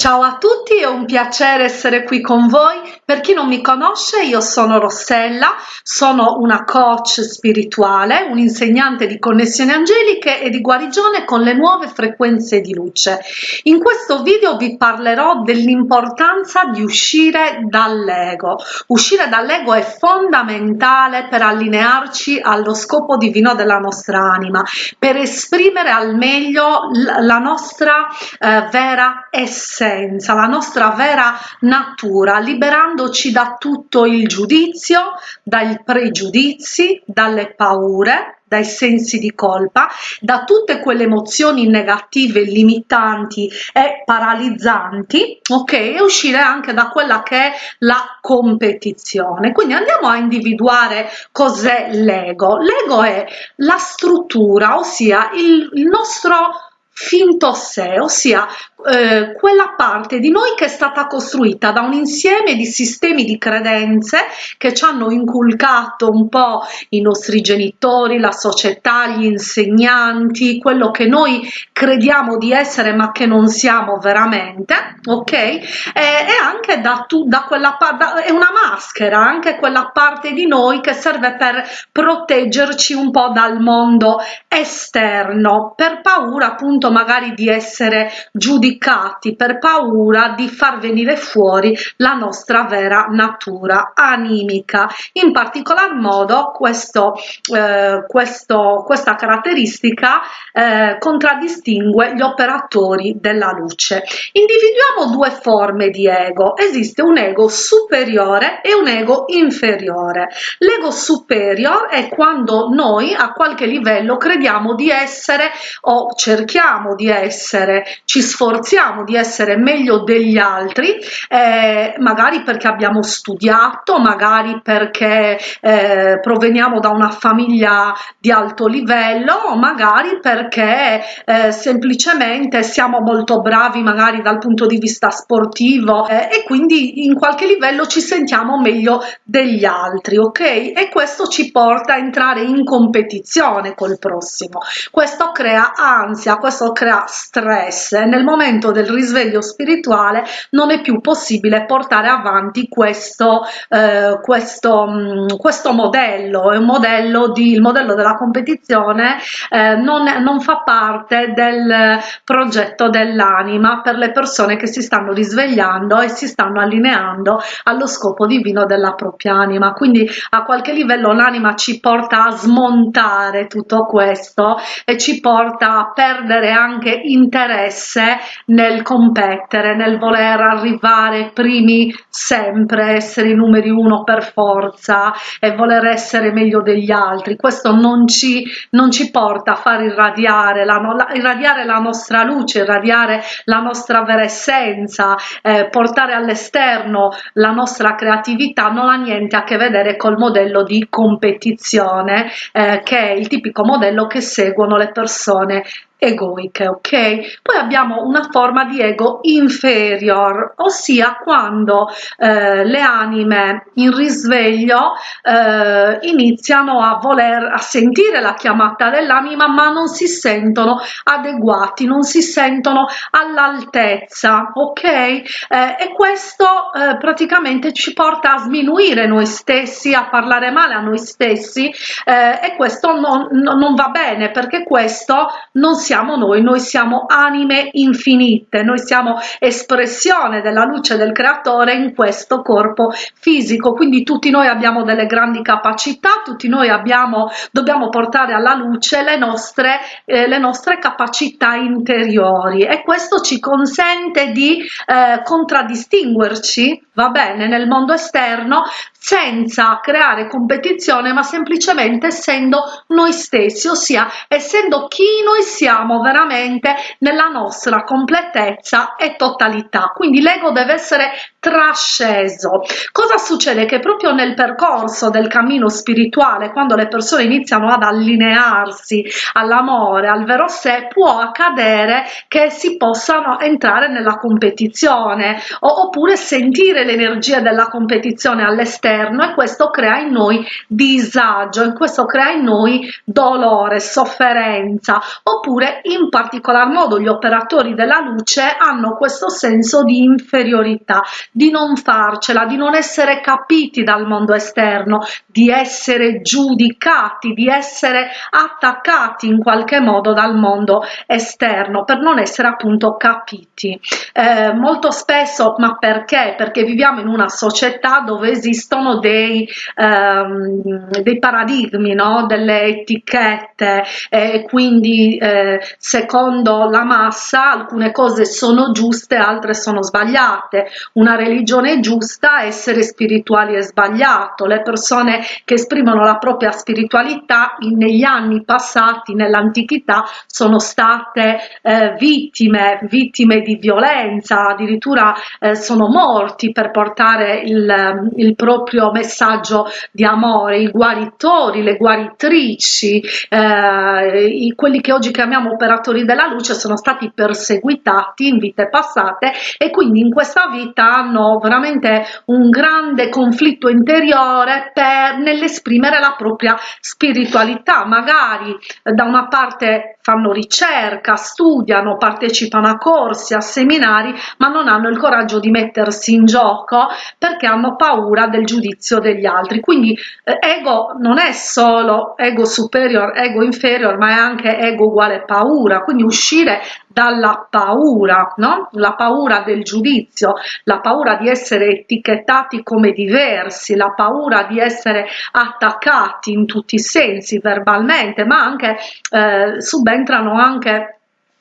Ciao a tutti, è un piacere essere qui con voi. Per chi non mi conosce, io sono Rossella, sono una coach spirituale, un insegnante di connessioni angeliche e di guarigione con le nuove frequenze di luce. In questo video vi parlerò dell'importanza di uscire dall'ego. Uscire dall'ego è fondamentale per allinearci allo scopo divino della nostra anima, per esprimere al meglio la nostra eh, vera essenza essenza, la nostra vera natura, liberandoci da tutto il giudizio, dai pregiudizi, dalle paure, dai sensi di colpa, da tutte quelle emozioni negative, limitanti e paralizzanti, ok? E uscire anche da quella che è la competizione. Quindi andiamo a individuare cos'è l'ego. L'ego è la struttura, ossia il, il nostro finto sé, ossia eh, quella parte di noi che è stata costruita da un insieme di sistemi di credenze che ci hanno inculcato un po' i nostri genitori, la società, gli insegnanti, quello che noi crediamo di essere ma che non siamo veramente, ok? E, e anche da, tu, da quella parte, è una maschera, anche quella parte di noi che serve per proteggerci un po' dal mondo esterno, per paura appunto magari di essere giudicati per paura di far venire fuori la nostra vera natura animica. In particolar modo questo, eh, questo, questa caratteristica eh, contraddistingue gli operatori della luce. Individuiamo due forme di ego. Esiste un ego superiore e un ego inferiore. L'ego superiore è quando noi a qualche livello crediamo di essere o cerchiamo di essere, ci sforziamo di essere meglio degli altri, eh, magari perché abbiamo studiato, magari perché eh, proveniamo da una famiglia di alto livello, magari perché eh, semplicemente siamo molto bravi magari dal punto di vista sportivo eh, e quindi in qualche livello ci sentiamo meglio degli altri, ok? E questo ci porta a entrare in competizione col prossimo. Questo crea ansia, questo crea stress nel momento del risveglio spirituale non è più possibile portare avanti questo, eh, questo, mm, questo modello, è un modello di, il modello della competizione eh, non, non fa parte del progetto dell'anima per le persone che si stanno risvegliando e si stanno allineando allo scopo divino della propria anima. Quindi a qualche livello l'anima ci porta a smontare tutto questo e ci porta a perdere anche interesse nel competere, nel voler arrivare primi sempre, essere i numeri uno per forza e voler essere meglio degli altri. Questo non ci, non ci porta a far irradiare la, la, irradiare la nostra luce, irradiare la nostra vera essenza, eh, portare all'esterno la nostra creatività non ha niente a che vedere col modello di competizione eh, che è il tipico modello che seguono le persone egoiche, ok? Poi abbiamo una forma di ego inferior, ossia quando eh, le anime in risveglio eh, iniziano a voler a sentire la chiamata dell'anima ma non si sentono adeguati, non si sentono all'altezza, ok? Eh, e questo eh, praticamente ci porta a sminuire noi stessi, a parlare male a noi stessi eh, e questo non, non va bene perché questo non si siamo noi, noi siamo anime infinite, noi siamo espressione della luce del creatore in questo corpo fisico, quindi tutti noi abbiamo delle grandi capacità, tutti noi abbiamo, dobbiamo portare alla luce le nostre, eh, le nostre capacità interiori. E questo ci consente di eh, contraddistinguerci, va bene, nel mondo esterno senza creare competizione ma semplicemente essendo noi stessi, ossia essendo chi noi siamo siamo veramente nella nostra completezza e totalità. Quindi l'ego deve essere trasceso. Cosa succede? Che proprio nel percorso del cammino spirituale quando le persone iniziano ad allinearsi all'amore al vero sé può accadere che si possano entrare nella competizione oppure sentire l'energia della competizione all'esterno e questo crea in noi disagio e questo crea in noi dolore sofferenza oppure in particolar modo gli operatori della luce, hanno questo senso di inferiorità, di non farcela, di non essere capiti dal mondo esterno, di essere giudicati, di essere attaccati in qualche modo dal mondo esterno per non essere appunto capiti. Eh, molto spesso, ma perché? Perché viviamo in una società dove esistono dei, ehm, dei paradigmi, no? delle etichette e quindi eh, secondo la massa alcune cose sono giuste, altre sono sbagliate. Una religione giusta, essere spirituali è sbagliato. Le persone che esprimono la propria spiritualità negli anni passati, nell'antichità, sono state eh, vittime, vittime di violenza, addirittura eh, sono morti per portare il, il proprio messaggio di amore, i guaritori, le guaritrici, eh, i, quelli che oggi chiamiamo operatori della luce sono stati perseguitati in vite passate e quindi in questa vita hanno veramente un grande conflitto interiore per nell'esprimere la propria spiritualità. Magari eh, da una parte fanno ricerca studiano partecipano a corsi a seminari ma non hanno il coraggio di mettersi in gioco perché hanno paura del giudizio degli altri. Quindi eh, ego non è solo ego superior ego inferior ma è anche ego uguale paura quindi uscire dalla paura no? La paura del giudizio la paura di essere etichettati come diversi la paura di essere attaccati in tutti i sensi verbalmente ma anche eh, subentrano anche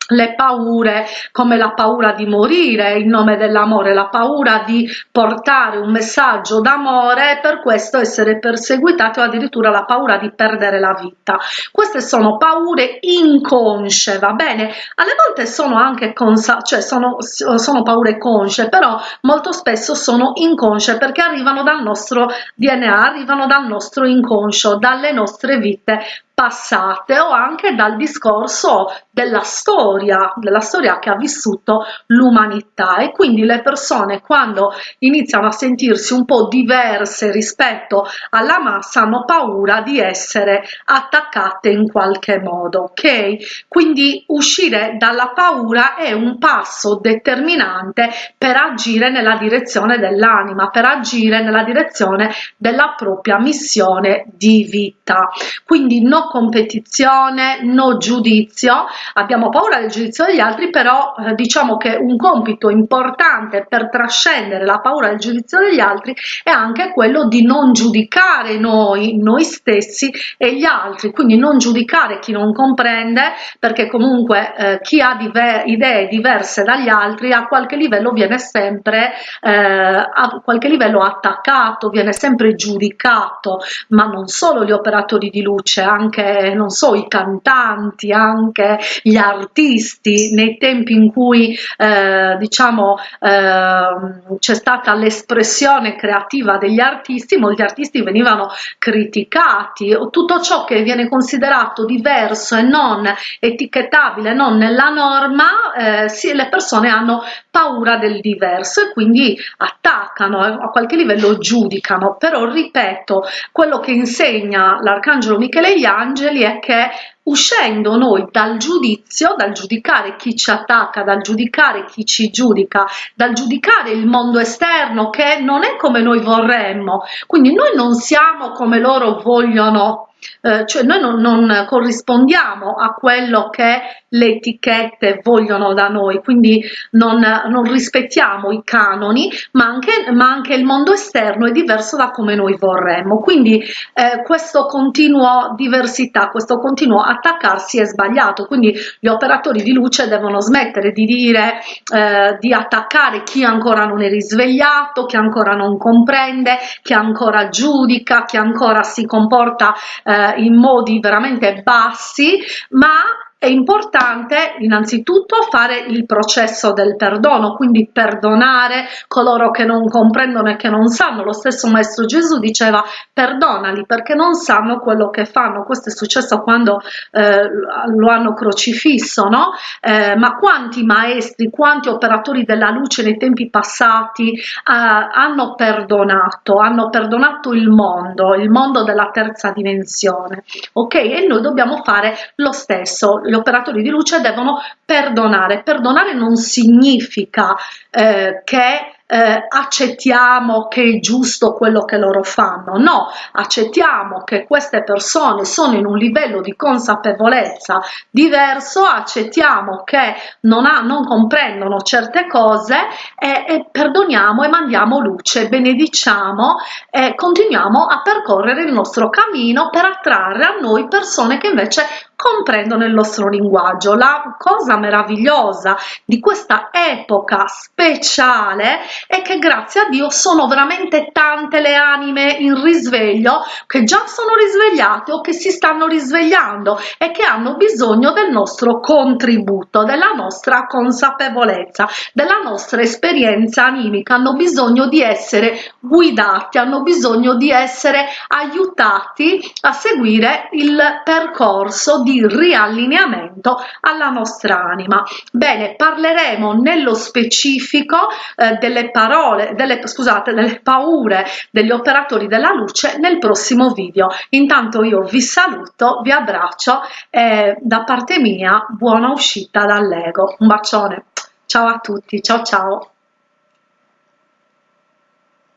le paure come la paura di morire in nome dell'amore, la paura di portare un messaggio d'amore e per questo essere perseguitati o addirittura la paura di perdere la vita. Queste sono paure inconsce, va bene? Alle volte sono anche consa cioè sono, sono paure consce, però molto spesso sono inconsce perché arrivano dal nostro DNA, arrivano dal nostro inconscio, dalle nostre vite passate o anche dal discorso della storia, della storia che ha vissuto l'umanità e quindi le persone quando iniziano a sentirsi un po' diverse rispetto alla massa hanno paura di essere attaccate in qualche modo, ok? Quindi uscire dalla paura è un passo determinante per agire nella direzione dell'anima, per agire nella direzione della propria missione di vita. Quindi no competizione, no giudizio, abbiamo paura del giudizio degli altri, però eh, diciamo che un compito importante per trascendere la paura del giudizio degli altri è anche quello di non giudicare noi, noi stessi e gli altri, quindi non giudicare chi non comprende, perché comunque eh, chi ha diver idee diverse dagli altri a qualche livello viene sempre eh, a qualche livello attaccato, viene sempre giudicato, ma non solo gli operatori di luce, anche anche, non so, i cantanti, anche gli artisti, nei tempi in cui eh, diciamo eh, c'è stata l'espressione creativa degli artisti, molti artisti venivano criticati, tutto ciò che viene considerato diverso e non etichettabile, non nella norma, eh, sì, le persone hanno paura del diverso e quindi attaccano, eh, a qualche livello giudicano, però ripeto, quello che insegna l'arcangelo Michele gli angeli è che uscendo noi dal giudizio, dal giudicare chi ci attacca, dal giudicare chi ci giudica, dal giudicare il mondo esterno che non è come noi vorremmo, quindi noi non siamo come loro vogliono eh, cioè noi non, non, corrispondiamo a quello che le etichette vogliono da noi, quindi non, non rispettiamo i canoni, ma anche, ma anche, il mondo esterno è diverso da come noi vorremmo. Quindi eh, questo continuo diversità, questo continuo attaccarsi è sbagliato, quindi gli operatori di luce devono smettere di dire, eh, di attaccare chi ancora non è risvegliato, chi ancora non comprende, chi ancora giudica, chi ancora si comporta eh, in modi veramente bassi, ma è importante innanzitutto fare il processo del perdono, quindi perdonare coloro che non comprendono e che non sanno. Lo stesso Maestro Gesù diceva perdonali perché non sanno quello che fanno. Questo è successo quando eh, lo hanno crocifisso, no? Eh, ma quanti maestri, quanti operatori della luce nei tempi passati eh, hanno perdonato, hanno perdonato il mondo, il mondo della terza dimensione, ok? E noi dobbiamo fare lo stesso gli operatori di luce devono perdonare. Perdonare non significa eh, che eh, accettiamo che è giusto quello che loro fanno, no, accettiamo che queste persone sono in un livello di consapevolezza diverso, accettiamo che non, ha, non comprendono certe cose e, e, perdoniamo e mandiamo luce, benediciamo e continuiamo a percorrere il nostro cammino per attrarre a noi persone che invece comprendono il nostro linguaggio. La cosa meravigliosa di questa epoca speciale è che grazie a Dio sono veramente tante le anime in risveglio che già sono risvegliate o che si stanno risvegliando e che hanno bisogno del nostro contributo, della nostra consapevolezza, della nostra esperienza animica, hanno bisogno di essere guidati, hanno bisogno di essere aiutati a seguire il percorso di di riallineamento alla nostra anima. Bene, parleremo nello specifico eh, delle parole, delle, scusate, delle paure degli operatori della luce nel prossimo video. Intanto io vi saluto, vi abbraccio e da parte mia buona uscita dall'ego. Un bacione. Ciao a tutti, ciao ciao.